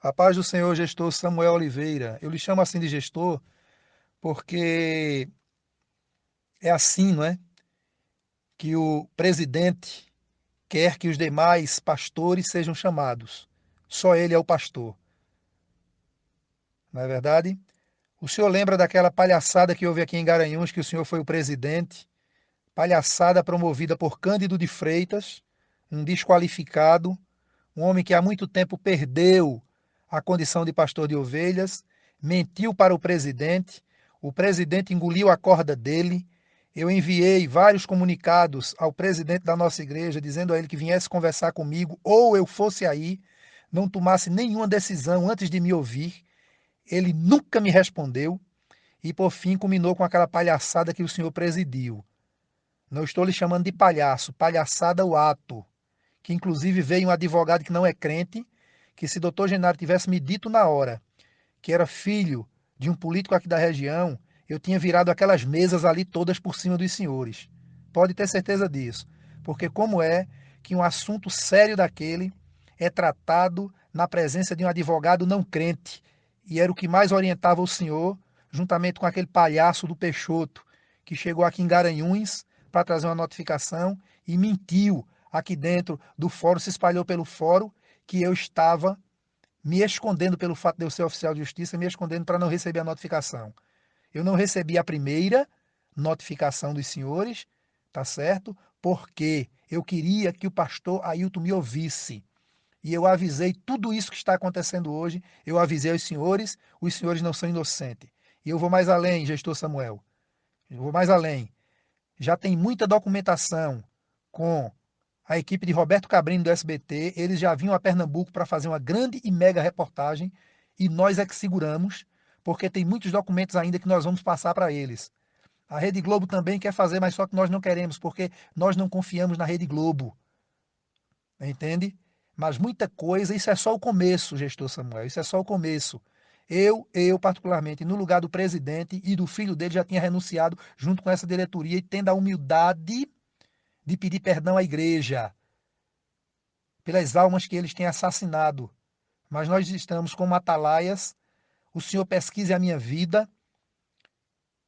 A paz do Senhor, gestor Samuel Oliveira. Eu lhe chamo assim de gestor porque é assim, não é? Que o presidente quer que os demais pastores sejam chamados. Só ele é o pastor. Não é verdade? O senhor lembra daquela palhaçada que houve aqui em Garanhuns, que o senhor foi o presidente? Palhaçada promovida por Cândido de Freitas, um desqualificado, um homem que há muito tempo perdeu a condição de pastor de ovelhas, mentiu para o presidente, o presidente engoliu a corda dele. Eu enviei vários comunicados ao presidente da nossa igreja, dizendo a ele que viesse conversar comigo, ou eu fosse aí, não tomasse nenhuma decisão antes de me ouvir. Ele nunca me respondeu e, por fim, culminou com aquela palhaçada que o senhor presidiu. Não estou lhe chamando de palhaço, palhaçada o ato. Que inclusive veio um advogado que não é crente, que se doutor Genaro tivesse me dito na hora que era filho de um político aqui da região, eu tinha virado aquelas mesas ali todas por cima dos senhores. Pode ter certeza disso. Porque como é que um assunto sério daquele é tratado na presença de um advogado não crente, e era o que mais orientava o senhor, juntamente com aquele palhaço do Peixoto, que chegou aqui em Garanhuns para trazer uma notificação e mentiu aqui dentro do fórum, se espalhou pelo fórum que eu estava me escondendo pelo fato de eu ser oficial de justiça, me escondendo para não receber a notificação. Eu não recebi a primeira notificação dos senhores, tá certo? Porque eu queria que o pastor Ailton me ouvisse. E eu avisei tudo isso que está acontecendo hoje, eu avisei os senhores, os senhores não são inocentes. E eu vou mais além, gestor Samuel. Eu vou mais além. Já tem muita documentação com a equipe de Roberto Cabrini do SBT, eles já vinham a Pernambuco para fazer uma grande e mega reportagem e nós é que seguramos, porque tem muitos documentos ainda que nós vamos passar para eles. A Rede Globo também quer fazer, mas só que nós não queremos, porque nós não confiamos na Rede Globo. Entende? Mas muita coisa, isso é só o começo, gestor Samuel, isso é só o começo. Eu, eu particularmente, no lugar do presidente e do filho dele, já tinha renunciado junto com essa diretoria e tendo a humildade de pedir perdão à igreja pelas almas que eles têm assassinado. Mas nós estamos como atalaias. O Senhor pesquise a minha vida.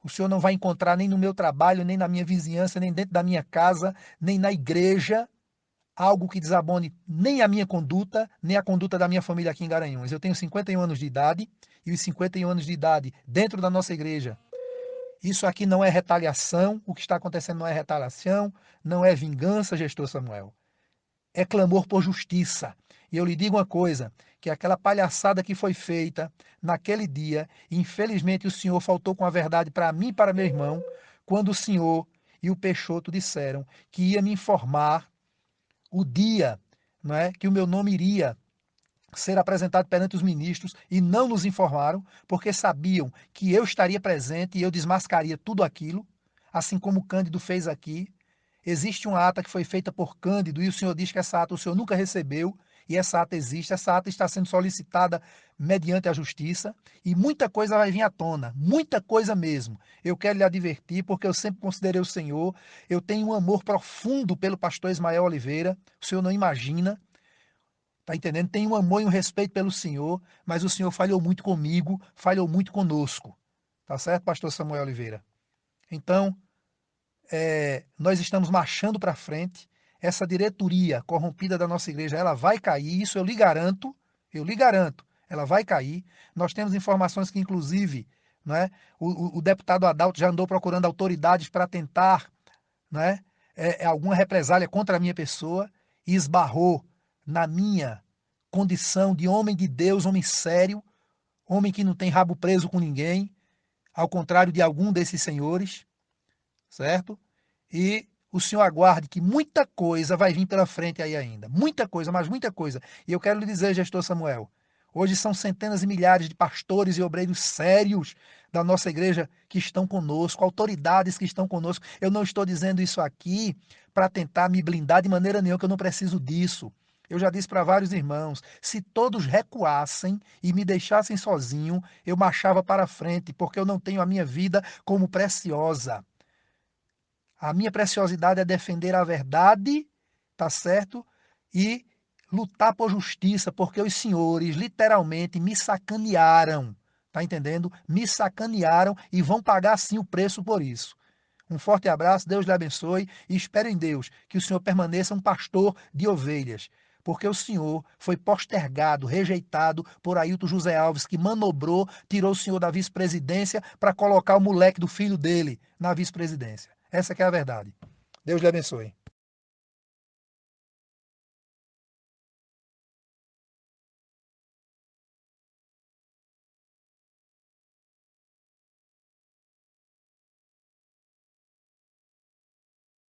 O Senhor não vai encontrar nem no meu trabalho, nem na minha vizinhança, nem dentro da minha casa, nem na igreja, algo que desabone nem a minha conduta, nem a conduta da minha família aqui em Garanhuns. Eu tenho 51 anos de idade e os 51 anos de idade dentro da nossa igreja isso aqui não é retaliação, o que está acontecendo não é retaliação, não é vingança, gestor Samuel. É clamor por justiça. E eu lhe digo uma coisa, que aquela palhaçada que foi feita naquele dia, infelizmente o senhor faltou com a verdade para mim e para meu irmão, quando o senhor e o Peixoto disseram que ia me informar o dia não é, que o meu nome iria ser apresentado perante os ministros e não nos informaram, porque sabiam que eu estaria presente e eu desmascaria tudo aquilo, assim como Cândido fez aqui. Existe uma ata que foi feita por Cândido e o senhor diz que essa ata o senhor nunca recebeu e essa ata existe. Essa ata está sendo solicitada mediante a justiça e muita coisa vai vir à tona, muita coisa mesmo. Eu quero lhe advertir porque eu sempre considerei o senhor, eu tenho um amor profundo pelo pastor Ismael Oliveira, o senhor não imagina. Tá entendendo? Tem um amor e um respeito pelo Senhor, mas o Senhor falhou muito comigo, falhou muito conosco. Tá certo, pastor Samuel Oliveira? Então, é, nós estamos marchando para frente. Essa diretoria corrompida da nossa igreja, ela vai cair, isso eu lhe garanto, eu lhe garanto, ela vai cair. Nós temos informações que, inclusive, não é, o, o deputado Adalto já andou procurando autoridades para tentar não é, é, alguma represália contra a minha pessoa e esbarrou na minha condição de homem de Deus, homem sério, homem que não tem rabo preso com ninguém, ao contrário de algum desses senhores, certo? E o senhor aguarde que muita coisa vai vir pela frente aí ainda. Muita coisa, mas muita coisa. E eu quero lhe dizer, gestor Samuel, hoje são centenas e milhares de pastores e obreiros sérios da nossa igreja que estão conosco, autoridades que estão conosco. Eu não estou dizendo isso aqui para tentar me blindar de maneira nenhuma, que eu não preciso disso. Eu já disse para vários irmãos: se todos recuassem e me deixassem sozinho, eu marchava para frente, porque eu não tenho a minha vida como preciosa. A minha preciosidade é defender a verdade, tá certo? E lutar por justiça, porque os senhores literalmente me sacanearam. Tá entendendo? Me sacanearam e vão pagar sim o preço por isso. Um forte abraço, Deus lhe abençoe e espero em Deus que o senhor permaneça um pastor de ovelhas, porque o senhor foi postergado, rejeitado por Ailton José Alves, que manobrou, tirou o senhor da vice-presidência para colocar o moleque do filho dele na vice-presidência. Essa é a verdade. Deus lhe abençoe.